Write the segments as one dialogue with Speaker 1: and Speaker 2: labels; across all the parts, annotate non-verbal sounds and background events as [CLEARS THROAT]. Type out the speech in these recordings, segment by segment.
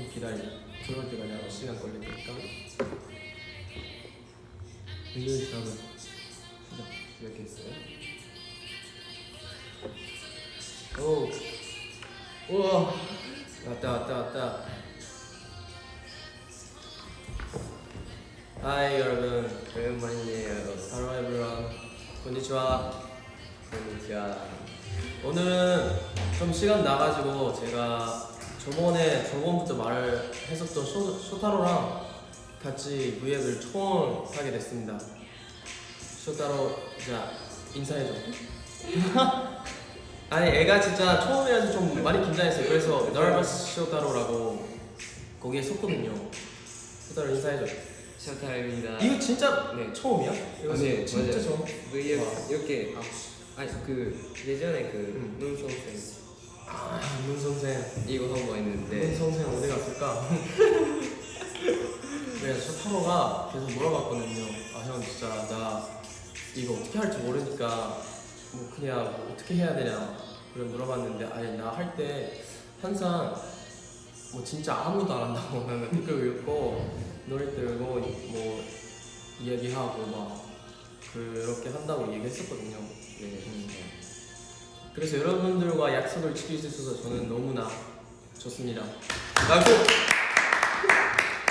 Speaker 1: 좀 기다려. 들어올 때까지 아마 시간 걸릴 테니까. 일요일 다음은 시작.
Speaker 2: 시작했어요?
Speaker 1: 오. 우와. 왔다 왔다 왔다. 하이 여러분.
Speaker 2: 오랜만이에요.
Speaker 1: Hello everyone. konnichiwa. 오늘은 좀 시간 나가지고 제가 저번에 저번부터 말을 했었던 쇼, 쇼타로랑 같이 무예를 처음 하게 됐습니다. 쇼타로 자 인사해줘. [LAUGHS] 아니 애가 진짜 처음이라서 좀 많이 긴장했어요. 그래서 nervous 쇼타로라고 거기에 썼거든요. 쇼타로 인사해줘.
Speaker 2: 쇼타입니다.
Speaker 1: 이거 진짜
Speaker 2: 네.
Speaker 1: 처음이야? 이거
Speaker 2: 아, 네,
Speaker 1: 진짜
Speaker 2: 맞아요.
Speaker 1: 처음.
Speaker 2: V앱
Speaker 1: 와.
Speaker 2: 이렇게 아니 그 예전에 그
Speaker 1: 음.
Speaker 2: 눈송생
Speaker 1: 아, 문 선생.
Speaker 2: 이거 한번
Speaker 1: 문
Speaker 2: 했는데
Speaker 1: 선생 어디 갔을까? [LAUGHS] 네, 저 타로가 계속 물어봤거든요. 아, 형 진짜 나 이거 어떻게 할지 모르니까 뭐 그냥 뭐 어떻게 해야 되냐 그래 물어봤는데 아니 나 할 때 항상 뭐 진짜 아무도 안 한다고 [LAUGHS] 그냥 댓글 읽고 노래 들고 뭐 이야기하고 막 그렇게 한다고 얘기했었거든요.
Speaker 2: 네.
Speaker 1: 음. 그래서 여러분들과 약속을 지킬 수 있어서 저는 너무나 좋습니다. 라고!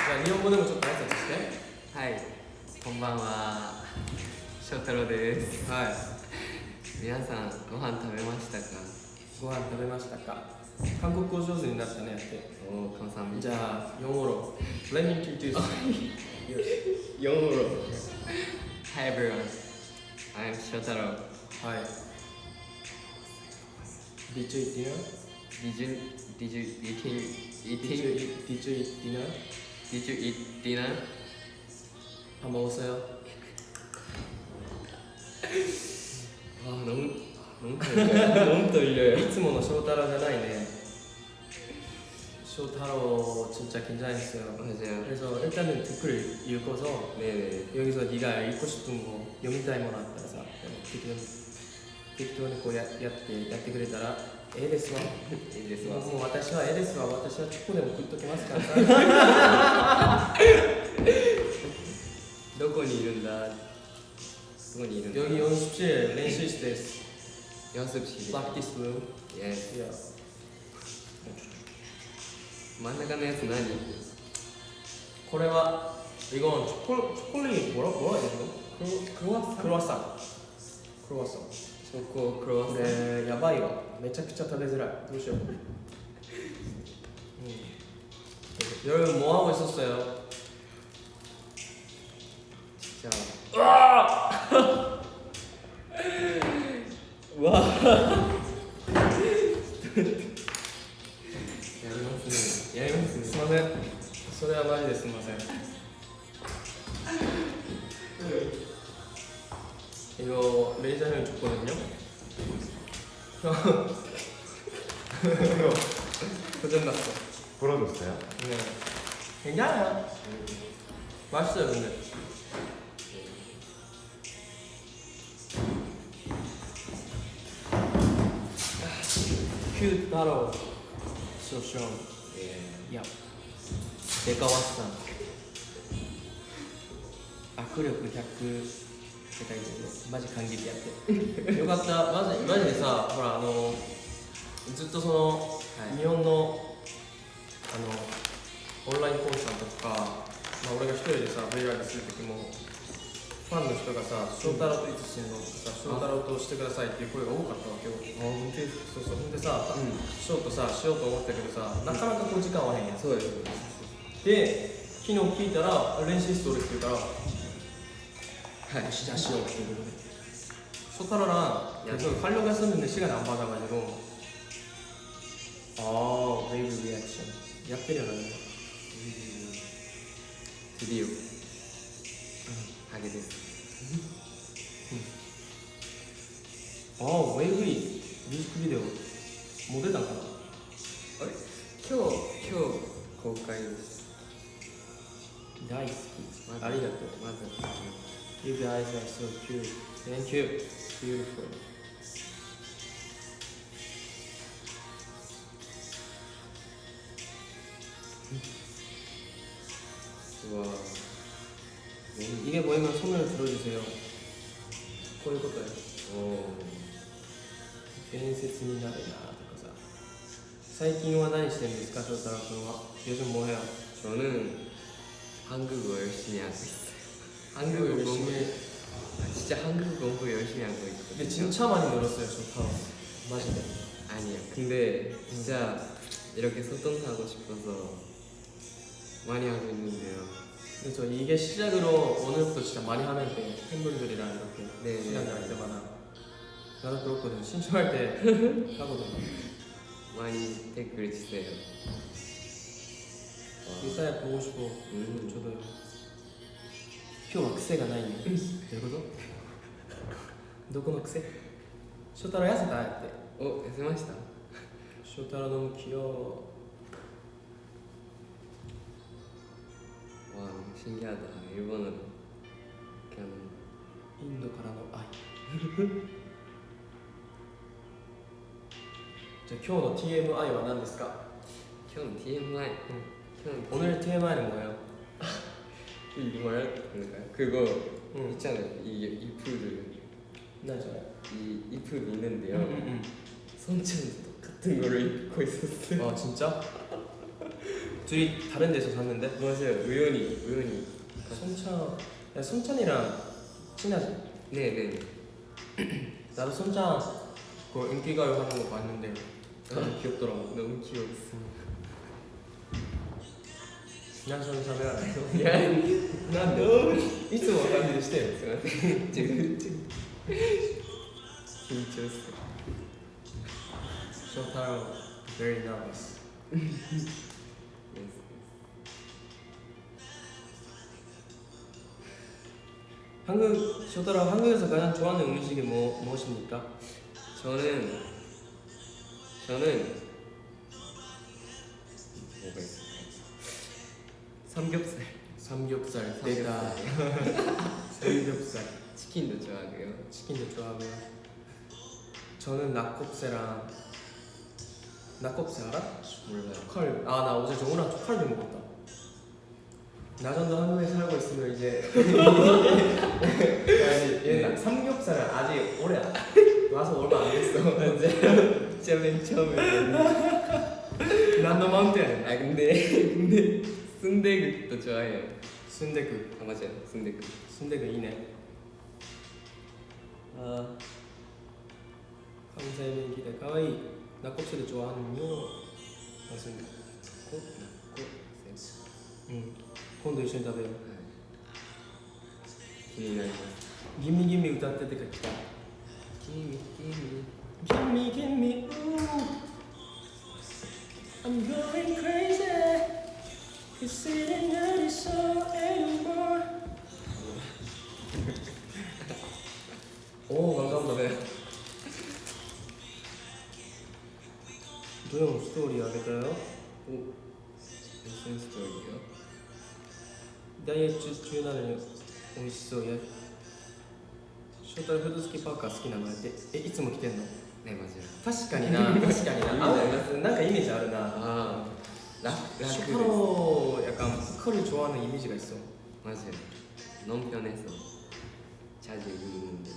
Speaker 1: 자, 일본어는 좀 다했었을 때?
Speaker 2: はいこんばんは翔太郎です
Speaker 1: はい。
Speaker 2: 皆さんご飯食べましたか
Speaker 1: ご飯食べましたか韓国語上手になったね、やって。
Speaker 2: おお감사합니다
Speaker 1: じゃあ、영어로. Let me introduce [LAUGHS] you.
Speaker 2: 영어로 Hi everyone I'm 翔太
Speaker 1: DJ dinner.
Speaker 2: Did you did you eating eating?
Speaker 1: did you eat dinner?
Speaker 2: Did you eat dinner?
Speaker 1: 밥 먹었어요? [LAUGHS]
Speaker 2: 아 너무 너무 떨려요. [LAUGHS] 너무 떨려요.
Speaker 1: 이츠모노 쇼타로 잖아이네. 쇼타로 진짜 긴장했어요.
Speaker 2: 맞아요.
Speaker 1: 그래서 일단은 댓글 읽어서
Speaker 2: 네네.
Speaker 1: 여기서 네가 읽고 싶은 거 영타이머나 따라서 듣게 됩니다. 適当にこうややってやってくれたらええですわ
Speaker 2: いいですわ
Speaker 1: もうもう私はええですわ私はチョコでも食っときますからさ
Speaker 2: どこにいるんだどこにいるんだ
Speaker 1: 여기 연습실練習室です
Speaker 2: 연습실
Speaker 1: practice room
Speaker 2: Yes
Speaker 1: yeah.
Speaker 2: 真ん中のやつ何
Speaker 1: これは이건 초콜 초콜릿 뭐라 뭐라 해야 되나? 크로 크로와상 크로와상 크로와상
Speaker 2: チョコクロワッサン
Speaker 1: やばいわ。めちゃくちゃ食べづらい。どうしよう、うん、夜もあおいそっよ。じゃ
Speaker 2: あ。うわ
Speaker 1: やりますね。やりますね。すみません。それはマジですみません。 이거 매니저 형이 줬거든요. 형 [LAUGHS] 이거 고장났어.
Speaker 3: 부러졌어요?
Speaker 1: 네. 괜찮아요. 맛있어요 근데. 큐 따로
Speaker 2: 예.
Speaker 1: 야 내가 왔어. 악 력100世界でマジ感激やって。[LAUGHS] よかった。マジマジでさほらあのずっとその、
Speaker 2: はい。
Speaker 1: 日本のあのオンラインコンサートとか、まあ、俺が一人でさ VR する時もファンの人がさ「翔太郎といつしてんの?」とかさ「翔太郎としてください」っていう声が多かったわけよ。
Speaker 2: あ本当
Speaker 1: そうそう。ほんでさ、
Speaker 2: うん。
Speaker 1: ショートさしようと思ったけどさなかなかこう時間合わへんやん。
Speaker 2: そうです。
Speaker 1: で昨日聞いたら練習室おるって言うから
Speaker 2: はい
Speaker 1: よしじゃあしようっていうことで쇼타로랑 계속 하려고 했었는데 시간이 안 맞아가지고 아 웨이브 리액션 약 때려놨네
Speaker 2: 드디어 하게 됐어
Speaker 1: 아 웨이브 뮤직비디오 모델 단가나
Speaker 2: あれ今日今日公開です
Speaker 1: 大好き
Speaker 2: まず
Speaker 1: ありがとう
Speaker 2: まず
Speaker 1: You guys are so cute. Thank you. Beautiful.
Speaker 2: 와.
Speaker 1: 이게 뭐냐면 손을 들어주세요. 보일 것까요
Speaker 2: 오.
Speaker 1: 괜히になる なとかさ.最近は何してるんですか、翔太郎君は? 요즘 뭐 해요?
Speaker 2: 저는 한국어 열심히 하고 있어요. 한국어 공부
Speaker 1: 열심히.
Speaker 2: 아, 진짜 한국어 공부 열심히 하고 있거든요.
Speaker 1: 근데 진짜 많이 늘었어요, 쇼타로. 마지막.
Speaker 2: 아니야. 근데 진짜 이렇게 소통하고 싶어서 많이 하고 있는데요.
Speaker 1: 그래서 이게 시작으로 오늘부터 진짜 많이 하면 돼. 팬분들이랑 이렇게
Speaker 2: 네,
Speaker 1: 시간
Speaker 2: 네.
Speaker 1: 날 때마다. 나도 그렇거든. 신청할 때 [LAUGHS] 하거든.
Speaker 2: 많이 댓글 주세요. 와.
Speaker 1: 일사야 보고 싶어.
Speaker 2: 음.
Speaker 1: 저도요. 今日は癖がないね。どういうことどこの癖翔太郎痩せたって。
Speaker 2: 어,痩せました?
Speaker 1: 翔太郎너무 귀여워.
Speaker 2: 와, 신기하다. 일본어로 그냥
Speaker 1: インドからの愛。[LAUGHS] じゃあ今日の TMI は何ですか
Speaker 2: 형 TMI. 형
Speaker 1: 오늘 TMI는 뭐예요?
Speaker 2: 이거 말할 건가요? 그거
Speaker 1: 응.
Speaker 2: 있잖아요. 이 푸드
Speaker 1: 나죠.
Speaker 2: 이, 이 푸드 있는데요.
Speaker 1: 응,
Speaker 2: 손천도 똑같은 거를 입고 있었어요.
Speaker 1: 응. 아 진짜? 둘이 다른 데서 샀는데?
Speaker 2: 맞아요. 우연히 우연히.
Speaker 1: 손찬, 야 손찬이랑 친하지?
Speaker 2: 네네.
Speaker 1: 나도 손찬 그 인기가요 하는 거 봤는데 너무 귀엽더라고.
Speaker 2: 너무 귀여웠어.
Speaker 1: 何緒に喋らない
Speaker 2: いや、なんで
Speaker 1: いつもの感じでしてよ。
Speaker 2: すいません。自分で緊張する。
Speaker 1: 翔太郎 very nervous. 한국 쇼타로 한국에서 가장 좋아하는 음식이 뭐 무엇입니까?
Speaker 2: 저는 저는 뭐가 있을까요? 삼겹살.
Speaker 1: 삼겹살. 내가 [LAUGHS] 삼겹살,
Speaker 2: 치킨도 좋아하고요.
Speaker 1: 치킨도 좋아하고요. 저는 낙곱새랑 낙곱새 알아?
Speaker 2: 몰라요.
Speaker 1: 초칼. 아나 어제 정우랑 초칼비 먹었다. 나 정도 한국에 살고 있으면 이제 [LAUGHS] 아니 얘는 삼겹살은 아직 오래 안- [LAUGHS] 와서 얼마 안 됐어. 이제
Speaker 2: 진짜 맨 처음에.
Speaker 1: 난너 마운틴.
Speaker 2: 아 근데 근데 순대국도 좋아해요.
Speaker 1: 순대국.
Speaker 2: 아 맞아요. 순대국.
Speaker 1: 순대국 이네. 아 감사의 기대 가와이 낙곱새도 좋아하는요. 맞습니다.
Speaker 2: 꼭 먹고 쌤.
Speaker 1: 응.今度一緒に食べよう。
Speaker 2: 기니나요.
Speaker 1: ギミギミ歌っててか来た。
Speaker 2: 기미 기미.
Speaker 1: Gimme, gimme, ooh. I'm going crazy. おお頑かんだねどれもストーリーあげたよ。お
Speaker 2: SNS ストーリーよ。
Speaker 1: ダイエット中なのに美味しそうや。ショーフード付きパーカー好きなのって。えいつも着てんの？
Speaker 2: ねマジで。
Speaker 1: 確かにな確かにななんかイメージあるな。
Speaker 2: あ 락, 라크
Speaker 1: 쇼타로 약간 보컬을 좋아하는 이미지가 있어.
Speaker 2: 맞아요. 너무 편해서 자주 입는데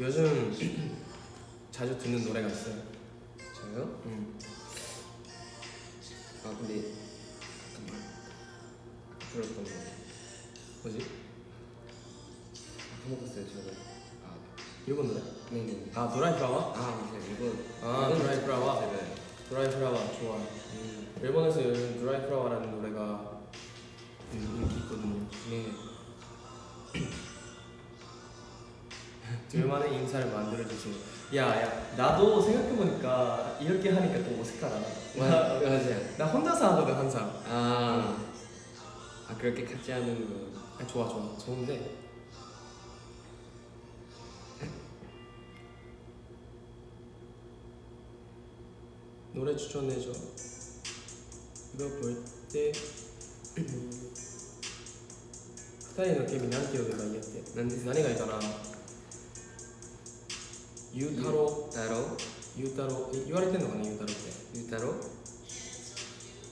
Speaker 1: 요즘 [CLEARS THROAT] 자주 듣는 노래가 있어요.
Speaker 2: 저요?
Speaker 1: 음.
Speaker 2: 아 근데 잠깐만 들었던 거
Speaker 1: 뭐지?
Speaker 2: 까먹었어요 저도 아
Speaker 1: 일본 노래?
Speaker 2: 네네
Speaker 1: 아 드라이 플라워?
Speaker 2: 아 맞아요
Speaker 1: 아, 플라워?
Speaker 2: 제가
Speaker 1: 드라이 플라워 좋아.
Speaker 2: 음,
Speaker 1: 일본에서 요즘 드라이 플라워라는 노래가 음, 인기 있거든요.
Speaker 2: 네 [CLEARS THROAT]
Speaker 1: 둘만의 인사를 만들어주세요. 야, 야, 나도 생각해보니까 이렇게 하니까 또 어색하다.
Speaker 2: 마-
Speaker 1: 나,
Speaker 2: 맞아요
Speaker 1: 나 혼자서 하거든 항상.
Speaker 2: 아, 아 그렇게 같이 하는 거
Speaker 1: 아, 좋아, 좋아, 좋은데. 노래 추천해줘. 이거 볼 때. 二人のケミなんて呼べばいいやって
Speaker 2: 何ですか
Speaker 1: 何がいいかなゆうたろ
Speaker 2: 太郎
Speaker 1: うゆうたろうえ言われてんのかなゆうたろうって
Speaker 2: ゆうたろう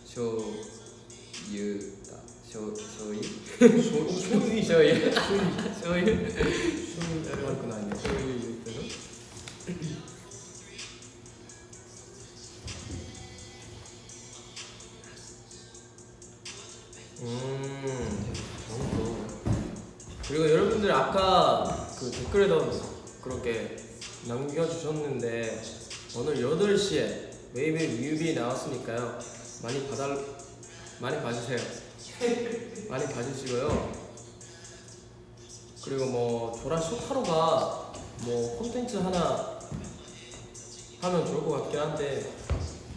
Speaker 2: しょうゆうた 醤醤油
Speaker 1: 醤醤油いいじゃん
Speaker 2: 醤油
Speaker 1: 醤油
Speaker 2: 醤油
Speaker 1: 醤油悪くないね
Speaker 2: 醤油言っ
Speaker 1: 오늘 8시에 웨이브 뮤비 나왔으니까요. 많이 봐달 많이 봐주세요. [LAUGHS] 많이 봐주시고요. 그리고 뭐 조라 쇼타로가 뭐 콘텐츠 하나 하면 좋을 것 같긴 한데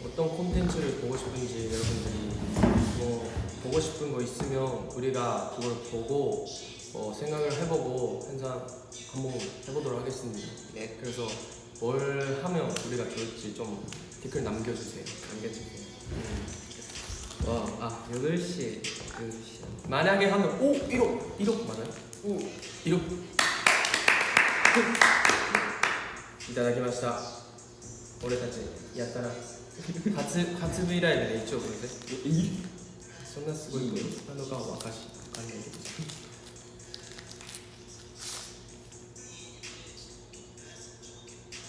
Speaker 1: 어떤 콘텐츠를 보고 싶은지 여러분들이 뭐 보고 싶은 거 있으면 우리가 그걸 보고 어, 생각을 해보고 항상 한번 해보도록 하겠습니다. 네, 그래서 뭘 하면 우리가 좋을지 좀 댓글 남겨주세요. 남겨주세요.
Speaker 2: 와, 아 8시 8시
Speaker 1: 만약에 하면 오 1억 1억 맞아요? 오 1억 いただきました俺たちやったな初初 V ライブで1億ですそんなすごいことなのかは分かし分かんないけど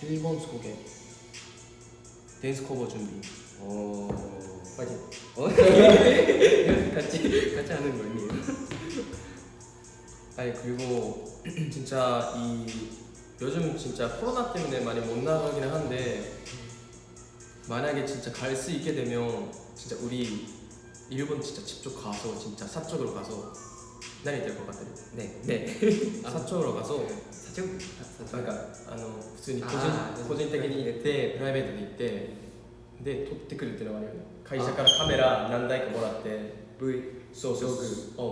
Speaker 2: 그
Speaker 1: 일본 소개 댄스 커버 준비
Speaker 2: 어...
Speaker 1: 파이팅
Speaker 2: 어? 같이 같이 하는 거 아니에요?
Speaker 1: 아니 그리고 진짜 이 요즘 진짜 코로나 때문에 많이 못 나가긴 한데 만약에 진짜 갈 수 있게 되면 진짜 우리 일본 진짜 직접 가서 진짜 사적으로 가서 何言ってるか分
Speaker 2: か
Speaker 1: ってる？ね。ね。[LAUGHS] 社長
Speaker 2: らが
Speaker 1: そう。社長？なんかあの普通に個人個人的に行ってプライベートで行ってで撮ってくるっていうのがあるよね。会社からカメラ何台かもらって
Speaker 2: V
Speaker 1: そうそう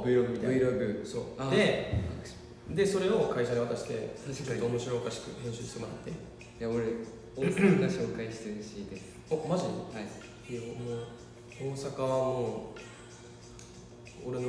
Speaker 1: Vlog みたいな。
Speaker 2: Vlog
Speaker 1: そう。ででそれを会社に渡してちょっと面白おかしく編集してもらって。
Speaker 2: いや俺大阪が紹介してるしいです。
Speaker 1: おマジ？
Speaker 2: はい。
Speaker 1: いやもう大阪はもう俺の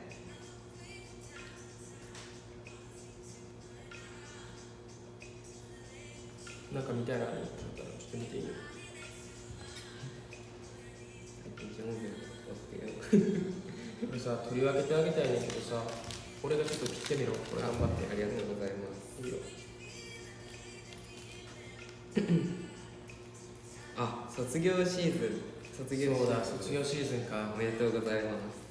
Speaker 1: なんか見たいなと思ったらちょっと見ていいよ
Speaker 2: 最近音楽を追ってよ
Speaker 1: これさ取り分けてあげたいねんけどさ俺がちょっと切ってみろ。これ頑張って
Speaker 2: ありがとうございます。
Speaker 1: いいよ
Speaker 2: あ卒業シーズン。卒業シーズン。
Speaker 1: 卒業シーズンか。
Speaker 2: おめでとうございます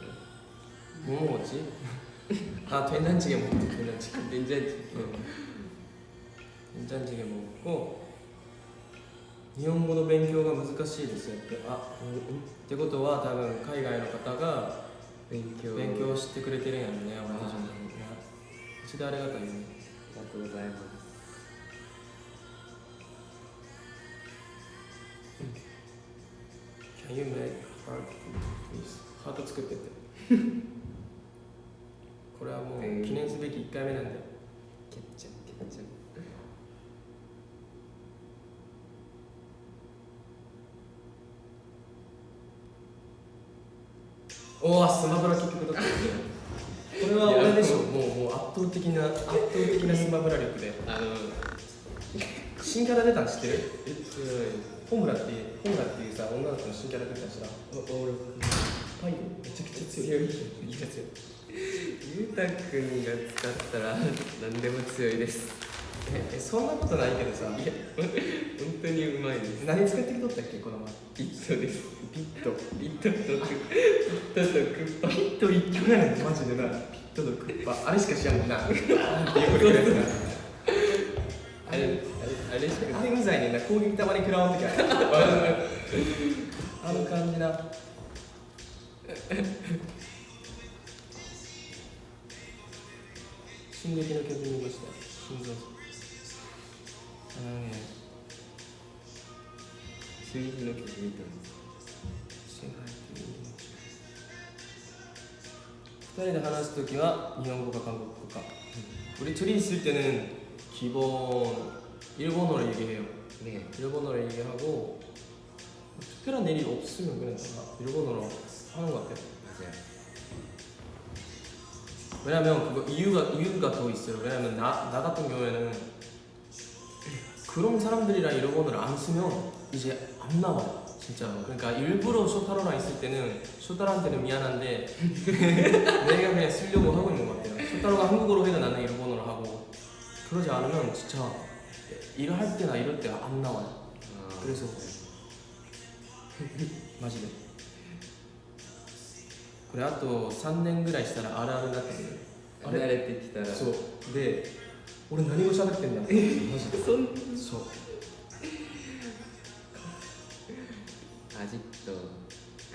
Speaker 1: 뭐 먹었지? 아 된장찌개 먹었지 된장찌개
Speaker 2: 된장찌개.
Speaker 1: 응. 된장찌개 먹었고 日本語の勉強が難しいですよってあ、うん、ってことは多分海外の方が
Speaker 2: 勉強
Speaker 1: 勉強してくれてるんやろね俺たちのためにね一度ありがたいよね
Speaker 2: ありがとうございます
Speaker 1: Can you make heart please? ハート作ってって [LAUGHS] これはもう記念すべき1回目なんで。
Speaker 2: ケッチャケッチャ
Speaker 1: おおスマブラ結局だった。これは俺でしょ？もうもう圧倒的な圧倒的なスマブラ力で。
Speaker 2: あの
Speaker 1: 新キャラ出たん知ってる？
Speaker 2: え強い
Speaker 1: ホムラっていうホムラっていうさ女の子の新キャラ出たん知らん？俺パイめちゃくちゃ強い。めっちゃ強い
Speaker 2: ゆうたくんが使ったら何でも強いです。
Speaker 1: ええそんなことないけどさ。
Speaker 2: いや本当にうまいです。
Speaker 1: 何使ってきとったっけこの前。
Speaker 2: ピットです。
Speaker 1: ピット。
Speaker 2: ピットとクピットとクッパ
Speaker 1: ピット一挙やねんマジでなピットとクッパあれしか知らんもんな。なんていう。ことやつな
Speaker 2: あれあれあれしか。
Speaker 1: あれうざいねんな。攻撃たまに食らわん時ある。[LAUGHS] あの感じな [LAUGHS] 進撃の曲見ました心臓あのね
Speaker 2: 進撃の曲見たんです
Speaker 1: 支配っていう2人で話すときは日本語か韓国語か우리 둘이 있을 때는 기본 일본어로 얘기해요
Speaker 2: 네
Speaker 1: 일본어로 얘기하고 특별한 일이 없으면 그냥 다 일본어로 하는 것 같아요
Speaker 2: 맞아요
Speaker 1: 왜냐면 그거 이유가 이유가 더 있어요. 왜냐면 나, 나 같은 경우에는 그런 사람들이랑 일본어를 안 쓰면 이제 안 나와요. 진짜. 그러니까 일부러 쇼타로랑 있을 때는 쇼타로한테는 미안한데 [LAUGHS] 내가 그냥 쓰려고 하고 있는 것 같아요. 쇼타로가 한국어로 해도 나는 일본어로 하고 그러지 않으면 진짜 일을 할 때나 이럴 때 안 나와요.
Speaker 2: 아,
Speaker 1: 그래서 [LAUGHS] 마지막. 그래あと3年ぐらいしたらあるあるになってくるあれ？
Speaker 2: 慣れてきたら。
Speaker 1: そう。で俺何語喋ってんだマジで
Speaker 2: そん
Speaker 1: そう。
Speaker 2: アジット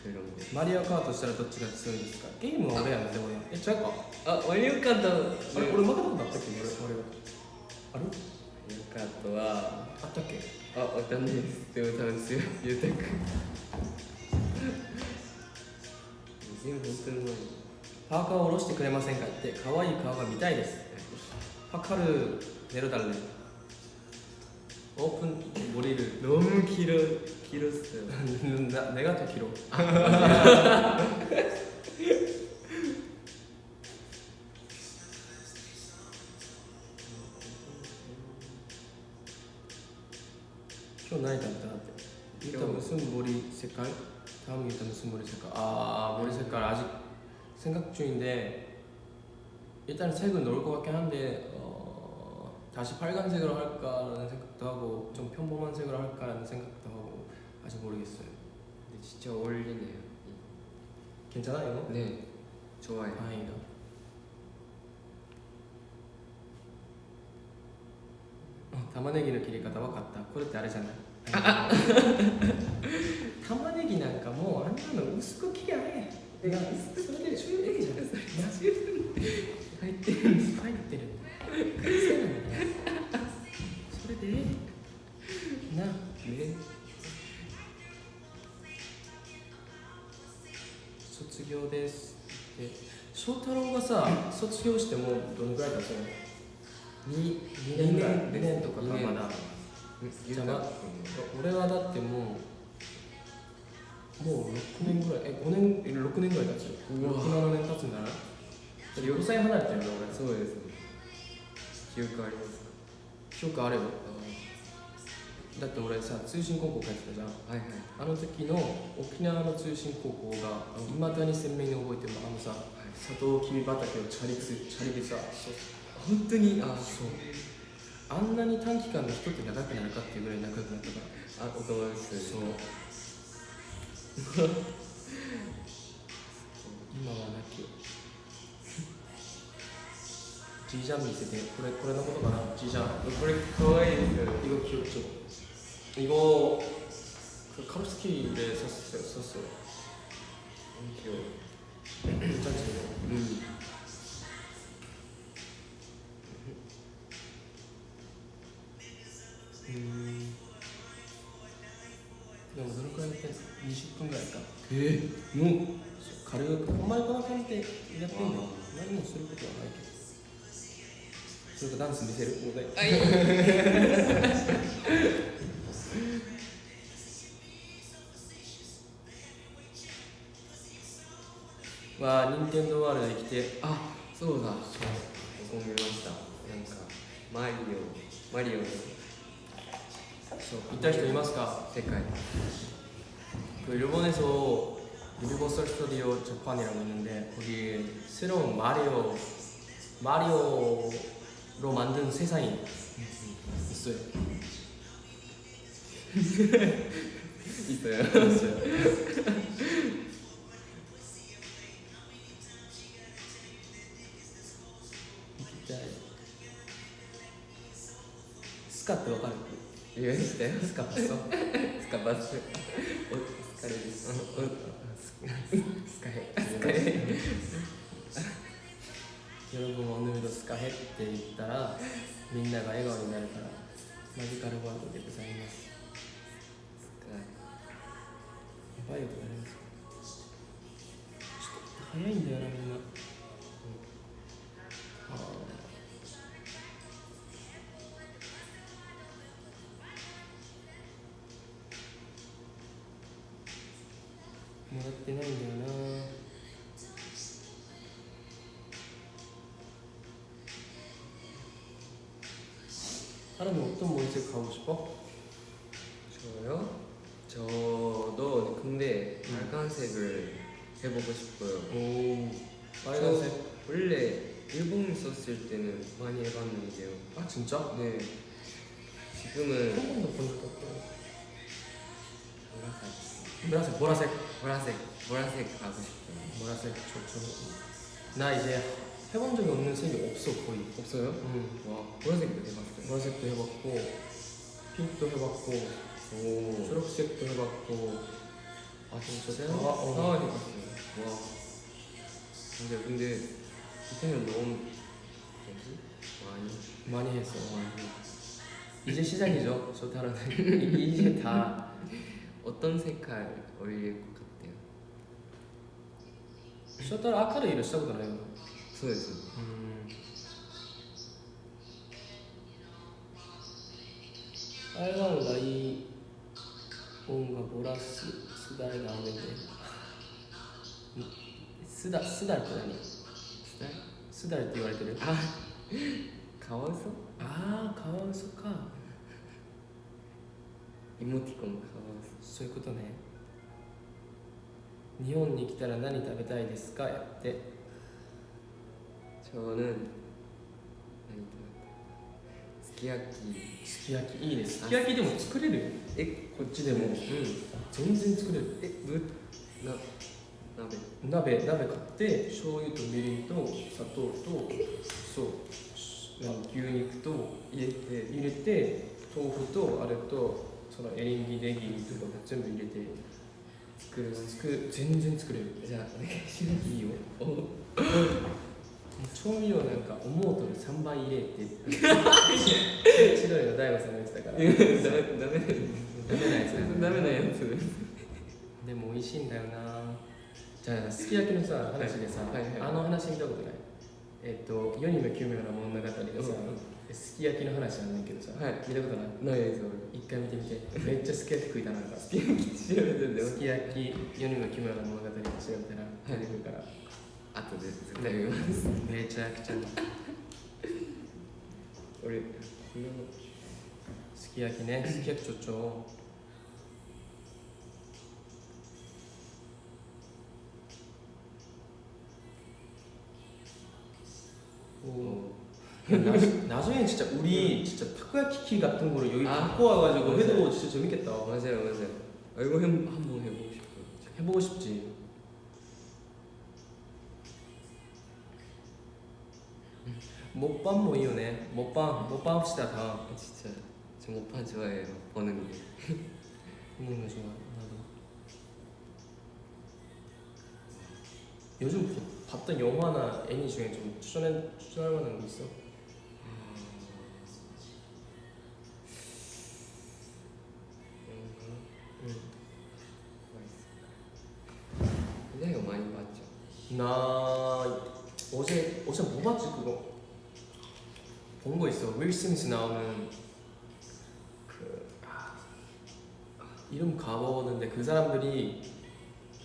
Speaker 2: クロンで
Speaker 1: マリオカートしたらどっちが強いですか？ゲームは俺やんでもね。え違うか？
Speaker 2: あマリオカート。
Speaker 1: あれ俺負けたことあったっけ？俺俺あれ
Speaker 2: マリオカートは。
Speaker 1: あったっけ？
Speaker 2: あわかんないです。でも多分強いゆうたくん
Speaker 1: パーカーを下ろしてくれませんかって可愛い顔が見たいですパカルネロダルねオープンゴリル
Speaker 2: 너무 길어 길었어요
Speaker 1: 나, 내가 더 길어今日何食べたって일단 무슨 머리 색깔? 다음이 일단 무슨 머리 색깔? 아, 아 머리 색깔 아직 생각 중인데 일단 색은 넣을 것 같긴 한데 어, 다시 빨간색으로 할까라는 생각도 하고 좀 평범한 색으로 할까라는 생각도 하고 아직 모르겠어요.
Speaker 2: 근데 진짜 어울리네요.
Speaker 1: 괜찮아요?
Speaker 2: 네 좋아요.
Speaker 1: 다행이다. 어, 담아내기는 길이 가다와 같다. 코르테 아래잖아요. い [LAUGHS] 玉ねぎなんかもうあんなの薄く切りゃええ。なそれで十分じゃん。入ってる入ってる。それでええな
Speaker 2: ね
Speaker 1: 卒業です。で翔太郎がさ卒業してもうどのぐらい経つの？2, 2年ぐらい？2年とかかまだ
Speaker 2: ゆうたくん。
Speaker 1: 俺はだってもうもう6年ぐらいえ5年え6年ぐらい経つよ67年経つん。だな6歳離れてるよね俺
Speaker 2: そうですね記憶あります
Speaker 1: 記憶あればだって俺さ通信高校帰ってたじゃん。
Speaker 2: はいはい
Speaker 1: あの時の沖縄の通信高校がいまだに鮮明に覚えてるあのさ
Speaker 2: はい
Speaker 1: サトウキビ畑をチャリすチャリでさ
Speaker 2: 本当にあ
Speaker 1: そうあんなに短期間で人って長くなるかっていうぐらい仲良くなったから
Speaker 2: あお友達と
Speaker 1: そう今はなき G ジャン見せてこれこれのことかな G ジャン
Speaker 2: これかわいいですよ囲
Speaker 1: 碁記憶書囲碁すうんでもどのくらいやって
Speaker 2: んです
Speaker 1: か？20分
Speaker 2: ぐ
Speaker 1: らいか。え？えー、もう。軽くお前この感じでやってんだ何もすることはないけど。それとダンス見せる？お題あいい [LAUGHS] わあ任天堂ワールドに来て。
Speaker 2: あそうだ。そう。思いました。なんかマリオ。マリオ
Speaker 1: です 行った人いますか
Speaker 2: 世界
Speaker 1: 그 일본에서 유니버설 스튜디오 재판이라고 있는데 거기 새로운 마리오 마리오로 만든 세상이 있어요. [LAUGHS]
Speaker 2: 있어요
Speaker 1: 있어요. 진짜 스카 ってわかる
Speaker 2: 言うして
Speaker 1: スカパソ
Speaker 2: スカパソお疲れですおスカヘ
Speaker 1: スカヘ喜ぶもんぬみとスカヘって言ったらみんなが笑顔になるからマジカルワールドでございますやばいよこれちょっと早いんだよな 사람이 어떤 머리색 가고 싶어?
Speaker 2: 저요? 저도 근데
Speaker 1: 음.
Speaker 2: 빨간색을 해보고 싶어요.
Speaker 1: 오 빨간색.
Speaker 2: 저 원래 일본 있었을 때는 많이 해봤는데요.
Speaker 1: 아 진짜?
Speaker 2: 네.
Speaker 1: 한
Speaker 2: 지금은
Speaker 1: 번도 본 적도 없고.
Speaker 2: 보라색.
Speaker 1: 보라색 보라색.
Speaker 2: 보라색 보라색 가고 싶어요.
Speaker 1: 보라색 좋죠. 나 이제 해본 적이 없는 색이 없어 거의
Speaker 2: 없어요?
Speaker 1: 음.
Speaker 2: 와 보라색도 해봤어요
Speaker 1: 보라색도 해봤고 핑크도 해봤고
Speaker 2: 오.
Speaker 1: 초록색도 해봤고
Speaker 2: 아 진짜
Speaker 1: 사와 어.
Speaker 2: 사와 해봤어요 와 근데 근데 이태는 너무 뭐지? 많이
Speaker 1: 많이 했어 어, 많이 이제 시작이죠 저 다른 [LAUGHS] 이제 다
Speaker 2: 어떤 색깔 어울릴 것 같아요?
Speaker 1: 쇼타로 아카를 이랬었잖아요
Speaker 2: そうです。
Speaker 1: うん。台湾がいい音がボラススダルが上げてスダスダって何？
Speaker 2: スダル
Speaker 1: スダって言われてる。
Speaker 2: あカワウソ？
Speaker 1: ああカワウソか。
Speaker 2: イモティコンカワウソ。
Speaker 1: そういうことね。日本に来たら何食べたいですか？やって。
Speaker 2: 저는何すき焼き
Speaker 1: すき焼きいいねすき焼きでも作れるよ
Speaker 2: え
Speaker 1: こっちでも、
Speaker 2: うん
Speaker 1: 全然作れる
Speaker 2: えぶな鍋
Speaker 1: 鍋鍋買って醤油とみりんと砂糖とそう何牛肉と
Speaker 2: 入れて
Speaker 1: 入れて豆腐とあれとそのエリンギネギとか全部入れて
Speaker 2: 作る
Speaker 1: 作る全然作れる
Speaker 2: じゃあお願いします
Speaker 1: いいよ調味料なんか思うとる3倍入れって千鳥の大悟さんが言ってたから
Speaker 2: ダメダメ
Speaker 1: なやつ。
Speaker 2: ダメなやつ。
Speaker 1: でも美味しいんだよなじゃあすき焼きのさ話でさ、
Speaker 2: はいはいはい
Speaker 1: あの話見たことないえっ、と世にも奇妙な物語がさ、すき焼きの話なんだけどさ、
Speaker 2: はい
Speaker 1: 見たことない
Speaker 2: ないです
Speaker 1: 一回見てみてめっちゃすき焼き食いたなんかす
Speaker 2: 調べてんだよ
Speaker 1: き焼き世にも奇妙な物語で調べたら出てくるから、
Speaker 2: 後で絶対見ます
Speaker 1: めちゃくちゃ
Speaker 2: 俺こ
Speaker 1: すき焼きねすき焼きちょちょ 뭐 나, 나중에 진짜 우리 진짜 타코야키 키 같은 거를 여기
Speaker 2: 아,
Speaker 1: 갖고 와가지고
Speaker 2: 맞아요.
Speaker 1: 해도 진짜 재밌겠다.
Speaker 2: 맞아요 맞아요 아, 이거 해, 한번 해보고 싶어요
Speaker 1: 해보고 싶지. 먹방 모이요네. 먹방 먹방 합시다 다.
Speaker 2: 아, 진짜 저 모판 좋아해요 보는 게 [LAUGHS]
Speaker 1: 먹는 거 좋아. 나도. 요즘 보- 봤던 영화나 애니 중에 좀 추천해 추천할 만한 거 있어? 스미스 나오는 그 아, 이름 까먹었는데 그 사람들이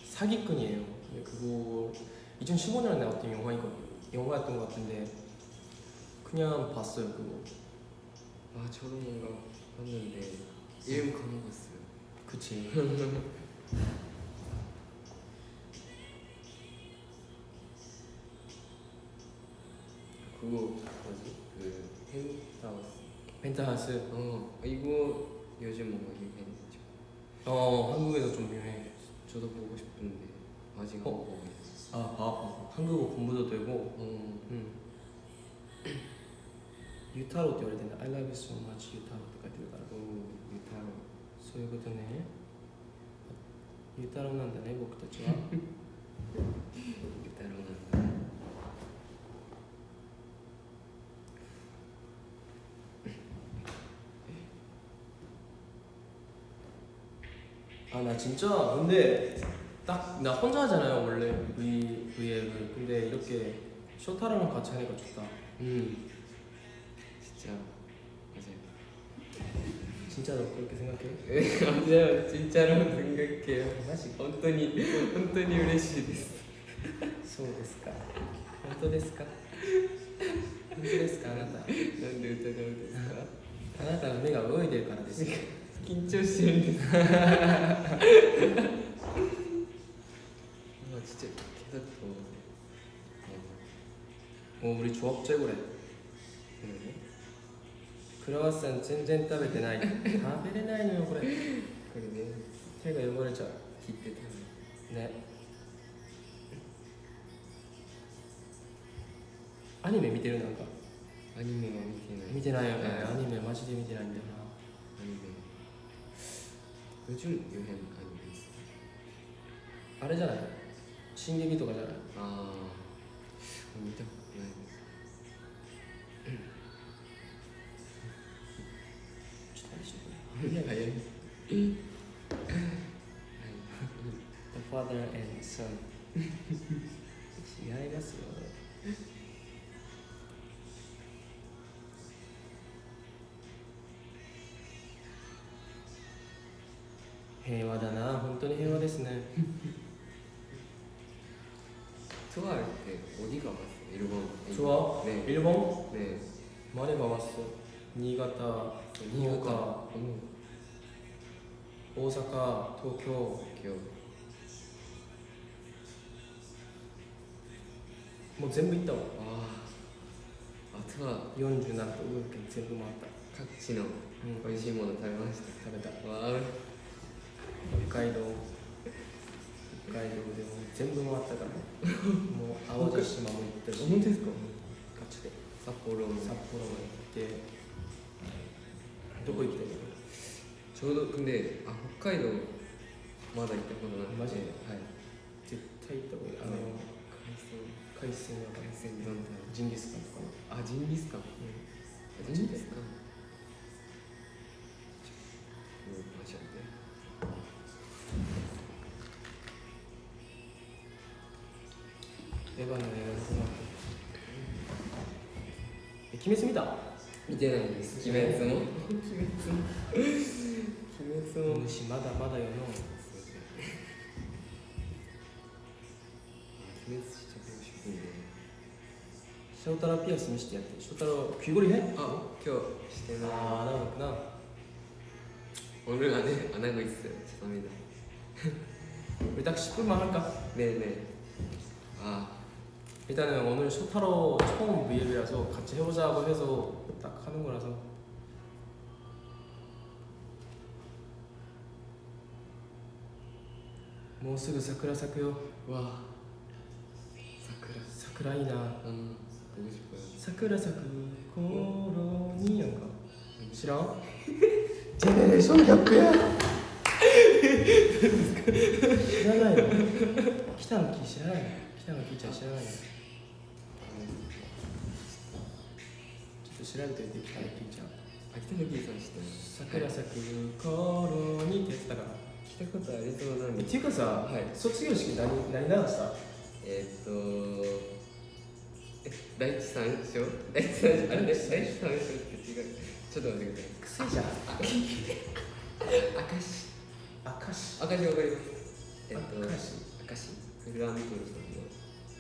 Speaker 1: 사기꾼이에요. 그거 2015년에 나왔던 영화이거 영화였던 것 같은데 그냥 봤어요 그거.
Speaker 2: 아 저도 뭔가 봤는데 이름 까먹었어요.
Speaker 1: 그치. [LAUGHS]
Speaker 2: 그거 뭐지? 그 펜타우스
Speaker 1: 펜타하우스
Speaker 2: 어 이거 요즘 뭔가 유행했죠
Speaker 1: 어 한국에서 좀 유명해
Speaker 2: 저도 보고 싶은데 아직 안
Speaker 1: 어?
Speaker 2: 보고 있어요
Speaker 1: 아 봐. 한국어 공부도 되고
Speaker 2: 어,
Speaker 1: 음. 유타로 って言われてんだ I love you so much ユタロって書いてるから
Speaker 2: 또 유타로
Speaker 1: そういうことねユタロなんだね僕たちは
Speaker 2: 유타로 난다
Speaker 1: あ나 진짜 근데 딱 나 혼자 하잖아요 원래 V V앱을 근데 이렇게 쇼타랑랑 같이 하니까 좋다
Speaker 2: 음 진짜 맞아요
Speaker 1: 진짜로 그렇게 생각해?
Speaker 2: 맞아요 진짜로 생각해요
Speaker 1: 마지
Speaker 2: 本当に本当に嬉しいです
Speaker 1: そうですか本当ですか本当ですかあなた
Speaker 2: なんで疑うんですか
Speaker 1: あなたの目が泳いでるからです よ
Speaker 2: 緊張してるんですあ진짜 계속 더
Speaker 1: 어 우리 조합 최고래
Speaker 2: 네.
Speaker 1: 크로와상 全然食べてない食べれないのよこれ
Speaker 2: 그러게
Speaker 1: 手が汚れちゃう
Speaker 2: 기대 타는
Speaker 1: ねアニメ見てるなんか
Speaker 2: 아니메 미티나
Speaker 1: 見てないよね
Speaker 2: ね
Speaker 1: アニメマジで見てないんだよな
Speaker 2: 아니메 宇宙魚編アニメです。
Speaker 1: あれじゃない？進撃とかじゃない？
Speaker 2: ああ見たことないです。
Speaker 1: ちょっとあれしよこれ
Speaker 2: 早い。
Speaker 1: 平和だな。本当に平和ですね。
Speaker 2: ツアーっ
Speaker 1: て鬼
Speaker 2: が
Speaker 1: ます
Speaker 2: イ
Speaker 1: ルボンツアー、ね、イ
Speaker 2: ルボン
Speaker 1: ね。マレが
Speaker 2: ます
Speaker 1: 新潟。新潟、大
Speaker 2: 阪。東京。
Speaker 1: もう全部行ったわ。
Speaker 2: ああツとは。
Speaker 1: 47都道府県全部回った。
Speaker 2: 各
Speaker 1: 地の
Speaker 2: 美味しいもの食べました、うん、
Speaker 1: 食べた。
Speaker 2: わあ
Speaker 1: 北海道。北海道でも全部回ったからもう淡路島も行ったし。
Speaker 2: 本当ですか？
Speaker 1: ガチで。
Speaker 2: 札幌も
Speaker 1: 札幌も行って。どこ行きたい。の
Speaker 2: ちょうどであ北海道まだ行ったことない
Speaker 1: マジで、
Speaker 2: はい、
Speaker 1: 絶対行った方がいい。あの
Speaker 2: 海鮮
Speaker 1: 海鮮は
Speaker 2: 海鮮なんだ
Speaker 1: ジンギスカン。とか
Speaker 2: あジンギスカン、
Speaker 1: うん、
Speaker 2: ジンギスカンマジで。
Speaker 1: 出番ですえ鬼滅見た？
Speaker 2: 見てないです。鬼滅の？鬼滅の。鬼滅の。
Speaker 1: 虫まだまだよの。
Speaker 2: 鬼滅しちゃってほし
Speaker 1: い。ショータラピアス見してやってショータラ着ぐ
Speaker 2: るみあ今日。してない。
Speaker 1: ああ
Speaker 2: なるな。俺がね穴子いってよちょっ
Speaker 1: と見たん [LAUGHS] か。ねえね
Speaker 2: え。ああ
Speaker 1: 일단은 오늘 쇼타로 처음 V앱이라서 같이 해보자고 해서 딱 하는 거라서 뭐すぐ桜咲くよ
Speaker 2: 와 사쿠라
Speaker 1: 桜いいな
Speaker 2: 음 보고 싶어요
Speaker 1: 桜咲く頃にやんか知らん[LAUGHS] ジェネレーションギャップや知らないの北の木知らないの北の木ちゃん知らない のちょっと調べてみて北の木ちゃん
Speaker 2: 秋田のキー。さん知ってます
Speaker 1: 桜咲く頃にってやつだから
Speaker 2: 聞い。たことありそうなんで
Speaker 1: えっていうかさ、
Speaker 2: はい。
Speaker 1: 卒業式何何流した？
Speaker 2: えーっとえ第一三章？第一三章？あれ第一三章って違う。ちょっと待ってください。
Speaker 1: 癖じゃん。
Speaker 2: 明石
Speaker 1: 明石
Speaker 2: 明石わかります。えっと
Speaker 1: 明石
Speaker 2: 明石フラントルさん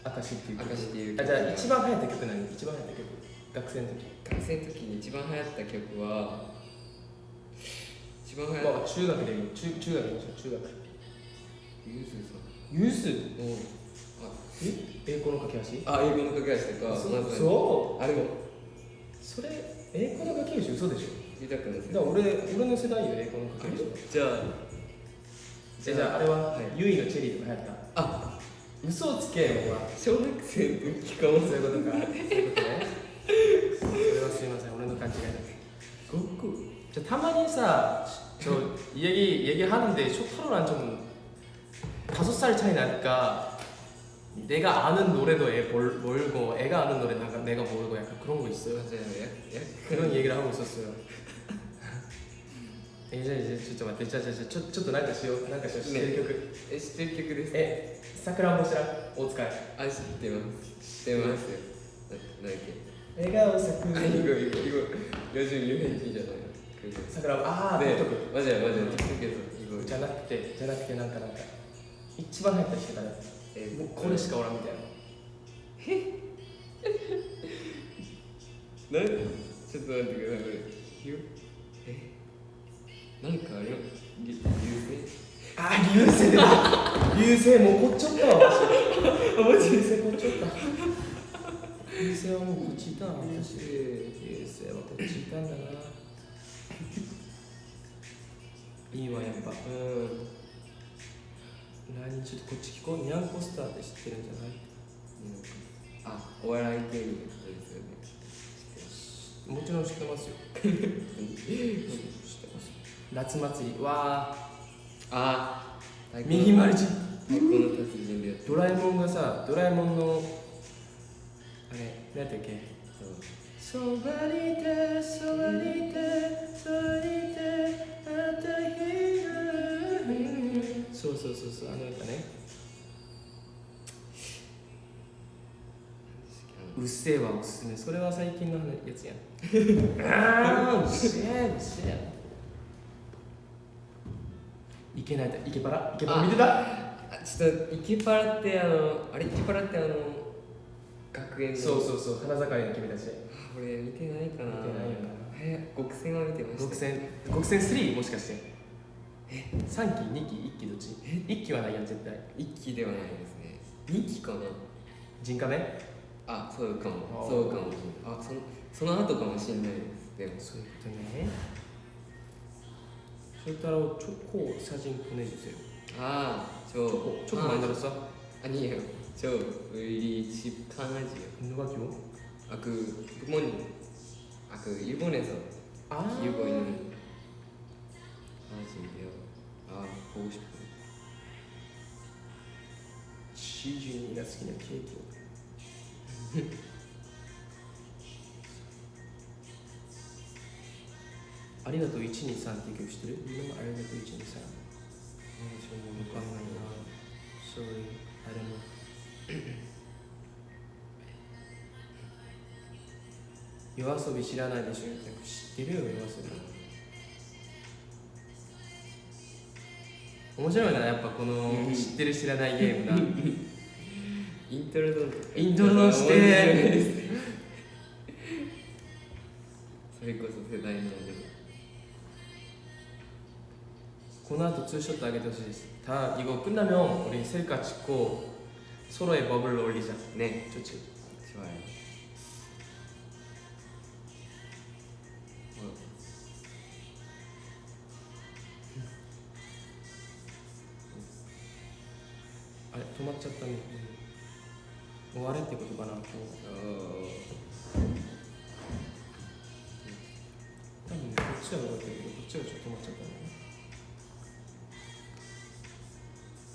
Speaker 2: の
Speaker 1: 明石っていう曲。
Speaker 2: 明石っていう
Speaker 1: あじゃあ一番流行った曲何？一番流行った曲。学生の時。
Speaker 2: 学生の時に一番流行った曲は一番流行っ
Speaker 1: まあ中学でいい中中学でしょ？中学。
Speaker 2: たゆずさん。
Speaker 1: ユー？ス
Speaker 2: の
Speaker 1: え？栄光の架け橋？
Speaker 2: ああ英語の架け橋とか
Speaker 1: そ
Speaker 2: まず
Speaker 1: そう？
Speaker 2: あれも。
Speaker 1: それ栄光の架け橋？嘘でしょ。だから俺俺の世代よ栄光の架け橋。
Speaker 2: じゃあ
Speaker 1: えじゃああれは、
Speaker 2: はい。
Speaker 1: ユイのチェリーとか流行った。
Speaker 2: あ
Speaker 1: 嘘をつけよお前
Speaker 2: 小学生の時かも
Speaker 1: そういうことかそういうことねそれはすいません俺の勘違いだ
Speaker 2: ごっこ
Speaker 1: じゃあたまにさ저 얘기 얘기하는데 쇼타로랑 좀 다섯 살 차이 나니까 내가 아는 노래도 애 몰, 모르고 애가 아는 노래 내가, 내가 모르고 약간 그런 거 있어요.
Speaker 2: 맞아요 약, 약
Speaker 1: 그런 얘기를 하고 있었어요. えじゃあちょっと待ってじゃあじゃあちょちょっと
Speaker 2: な
Speaker 1: んかしよう。なんかしよう。知ってる曲、
Speaker 2: え知ってる曲です
Speaker 1: えさくらんぼ知らん。大塚。
Speaker 2: あ知ってます。知ってますよ。何だっけ？
Speaker 1: 笑顔咲く
Speaker 2: あいいい順じゃないさくら
Speaker 1: んぼああ
Speaker 2: でマジやマジや
Speaker 1: じゃなくてじゃなくてなんかなんか一番入った人てた
Speaker 2: え
Speaker 1: もうこれしかおらんみたいなえ
Speaker 2: なんちょっと待ってくださいこれなんかあれ流星。
Speaker 1: あー流星だ。流星もうこっちゃった。わマジ流星こっちゃった。流星はもうこっちいた。わ私流星はこっちいた。んだないいわやっぱうん何ちょっとこっち聞こうニャンコスターって知ってるんじゃない
Speaker 2: あ、お笑い芸人ですよね。
Speaker 1: もちろん知ってますよ知ってます夏祭り。わ
Speaker 2: あ、
Speaker 1: ー。右丸じ
Speaker 2: 太鼓の達人でやって
Speaker 1: ドラえもんがさドラえもんのあれ何やったっけ？
Speaker 2: そう。
Speaker 1: そばにいてそばにいてそばにいてあた日がそうそうそうそうあのやつね。うっせえわおすすめ。それは最近のやつやん。ああうっせえうっせえいけないだいけばらいけばら見てた？
Speaker 2: あ、ちょっとイケパラってあのあれ？イケパラってあの学園の。
Speaker 1: そうそうそう花盛りの君たち。
Speaker 2: あ俺見てないかな。
Speaker 1: 見てないよな。
Speaker 2: え、極戦は見てました？
Speaker 1: 極戦。極戦3もしかして。え？3期2期1期どっち？1期はないやん絶対。
Speaker 2: 一期ではないですね。二期かな。
Speaker 1: 人カメ
Speaker 2: あ、そうかも。そうかも。あ、そのその後かもしれないです。でも。
Speaker 1: そういうことね 실따로 초코 사진 보내주세요.
Speaker 2: 아, 저
Speaker 1: 초코, 초코
Speaker 2: 아,
Speaker 1: 만들었어?
Speaker 2: 아니에요. 저 우리 집 강아지요.
Speaker 1: 누가 키워?
Speaker 2: 아그 부모님. 아그 일본에서
Speaker 1: 아.
Speaker 2: 키우고 있는 강아지인데요. 아 보고 싶어요.
Speaker 1: 시준이가 스키는 케이크 ありがとう123って曲知ってる？みんなありがとう123え、わかん。ない。な Sorry, I don't 夜遊び知らないでしょ？知ってるよ夜遊び。面白いなやっぱこの知ってる知らないゲームが。[LAUGHS]
Speaker 2: イントロドン
Speaker 1: イントロドンして。[LAUGHS]
Speaker 2: それこそ世代なんで
Speaker 1: 고나 독서쇼 따게 되다 이거 끝나면 우리 셀카 찍고 서로의 법을 올리자.
Speaker 2: 네.
Speaker 1: 좋지
Speaker 2: 좋아요.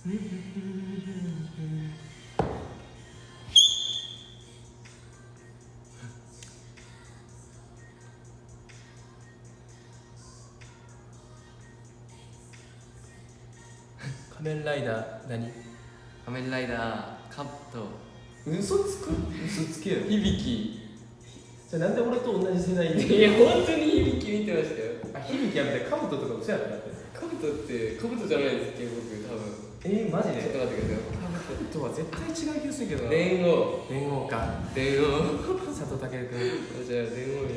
Speaker 1: 仮面ライダー何？
Speaker 2: 仮面ライダーカット。
Speaker 1: 嘘つく？嘘つけよ。響き。じゃなんで俺と同じ世代に？
Speaker 2: いや本当に響き見てましたよ。
Speaker 1: あ響きやめてカブトとかもそうやった
Speaker 2: カブトってカブトじゃないですっけ僕多分。
Speaker 1: えー、マジ
Speaker 2: ちょっと
Speaker 1: で
Speaker 2: 待ってください。
Speaker 1: とは絶対違う気がするけどな。
Speaker 2: 電王
Speaker 1: 電王か。
Speaker 2: 電王
Speaker 1: 佐藤健君。
Speaker 2: じゃあ電王よ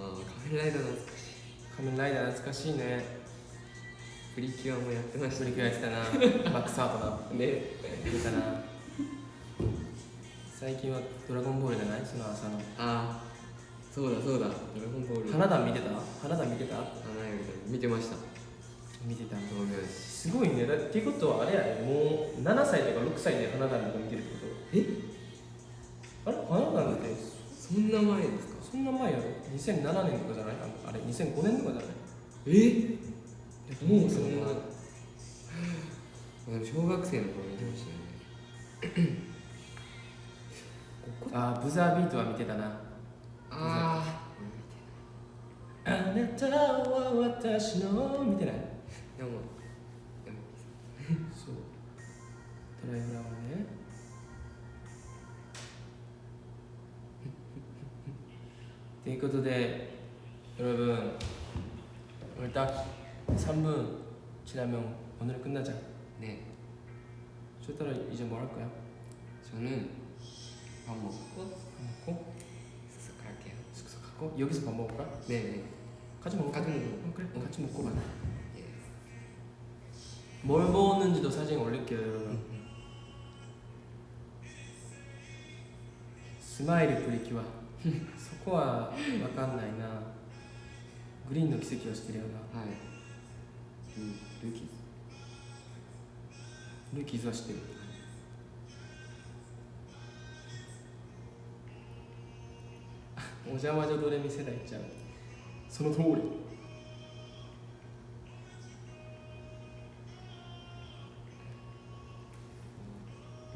Speaker 2: ああカメライダー懐かしい。
Speaker 1: 仮面ライダー懐かしいね。
Speaker 2: プリキュアもやってました
Speaker 1: プリキュアやってたな。[LAUGHS] バックサートな
Speaker 2: ね。
Speaker 1: 出たな。最近はドラゴンボールじゃない？その朝の。
Speaker 2: ああそうだそうだ。ドラゴンボール。
Speaker 1: 花壇見てた？花壇見てた？
Speaker 2: 花よりだ見てました
Speaker 1: 見てた
Speaker 2: 同名詞
Speaker 1: すごいね。だってことはあれやね。もう7歳とか6歳で花壇とか見てるってこと？
Speaker 2: え？
Speaker 1: あれ？花壇って？
Speaker 2: そんな前ですか？
Speaker 1: そんな前やろ。2007年とかじゃない？ああれ？2005年とかじゃない？
Speaker 2: え？もうそ
Speaker 1: そんな。[LAUGHS]
Speaker 2: 小学生の頃見てましたよね。
Speaker 1: あーブザービートは見てたな。
Speaker 2: あ
Speaker 1: あなたは私の見てない？ 영어 수. 드라이 브라운의 [LAUGHS] 네, 그것도 네. 여러분 오늘 딱 3분 지나면 오늘 끝나자.
Speaker 2: 네.
Speaker 1: 쇼따라 이제 뭐 할 거야?
Speaker 2: 저는 밥 먹고
Speaker 1: 밥 먹고?
Speaker 2: 숙소 갈게요.
Speaker 1: 숙소 가고 여기서 밥 먹을까?
Speaker 2: 네네.
Speaker 1: 같이 먹을까?
Speaker 2: 같이 먹고
Speaker 1: 어, 그래.
Speaker 2: 어.
Speaker 1: 같이 먹고 가자 뭘 먹었는지도 사진 올릴게요 여러분 스마일이 프리키와 そこは分かんないなグリーンの奇跡をしてるよな
Speaker 2: はいルルーキーズ
Speaker 1: ルーキーズは知ってるお邪魔女ドレミ世代ちゃうその通り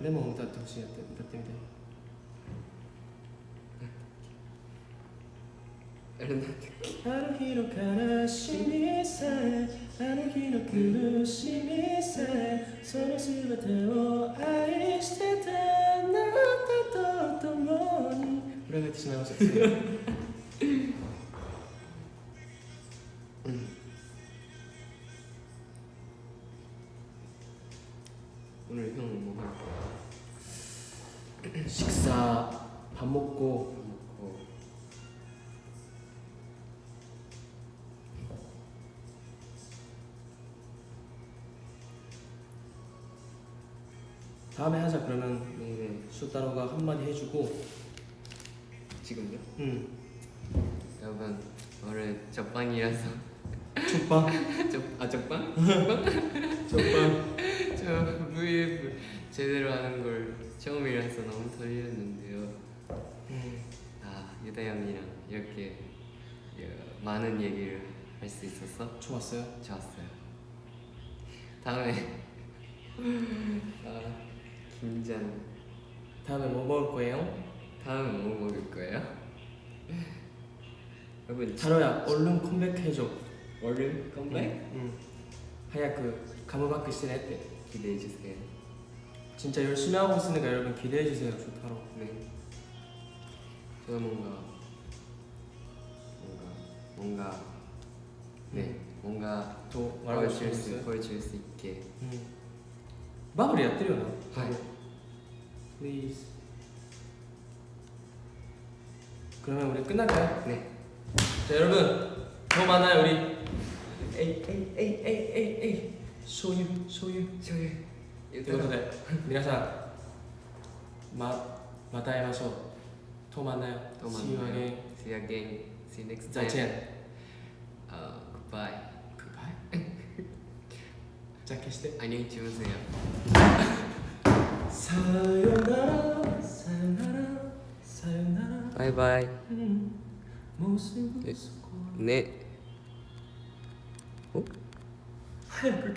Speaker 1: レモン歌ってほしいやって歌ってみて
Speaker 2: あれなんて
Speaker 1: あの日の悲しみさえあの日の苦しみさえその全てを愛してたあなたと共に。裏返ってしまいました 해주고.
Speaker 2: 지금요?
Speaker 1: 응.
Speaker 2: 여러분 오늘 적반이라서.
Speaker 1: 족방? [LAUGHS]
Speaker 2: 적, 아 적반?
Speaker 1: 족방? [LAUGHS]
Speaker 2: 저 VF 제대로 하는 걸 처음이라서 너무 떨렸는데요.
Speaker 1: 응.
Speaker 2: 아 유다 형이랑 이렇게 어, 많은 얘기를 할 수 있어서
Speaker 1: 좋았어요?
Speaker 2: 좋았어요. 다음에 [LAUGHS] 아 긴장
Speaker 1: 다음에 뭐 먹을 거예요?
Speaker 2: 다음에 뭐 먹을 거예요? [LAUGHS] 여러분
Speaker 1: 다로야 얼른 컴백해줘
Speaker 2: 얼른 컴백?
Speaker 1: 응. 하야 그 가무바크 시네때
Speaker 2: 기대해 주세요.
Speaker 1: 진짜 열심히 하고 있으니까 여러분 기대해 주세요. 좋다로.
Speaker 2: 네. 제가 뭔가 뭔가 뭔가 네 뭔가
Speaker 1: 또
Speaker 2: 말할 수
Speaker 1: 있을
Speaker 2: 보여줄 수 있게.
Speaker 1: 음. 마무리야 뜨려나?
Speaker 2: 하이.
Speaker 1: please. 그러면 우리 끝날까요?
Speaker 2: 네.
Speaker 1: 자 여러분 더 많아요 우리. 에이 에이 에이 에이 에이 에이 소유 소유 소유. 이것도 돼. 미나상 마 마다에마소 또 만나요.
Speaker 2: 또 만나요.
Speaker 1: See you again.
Speaker 2: See you again. See you next time.
Speaker 1: 자첸.
Speaker 2: Uh, goodbye.
Speaker 1: Goodbye. [LAUGHS] 자, 캐시대.
Speaker 2: 안녕히 주무세요. [LAUGHS]
Speaker 1: バイ
Speaker 2: バ
Speaker 1: イね
Speaker 2: お
Speaker 1: 早く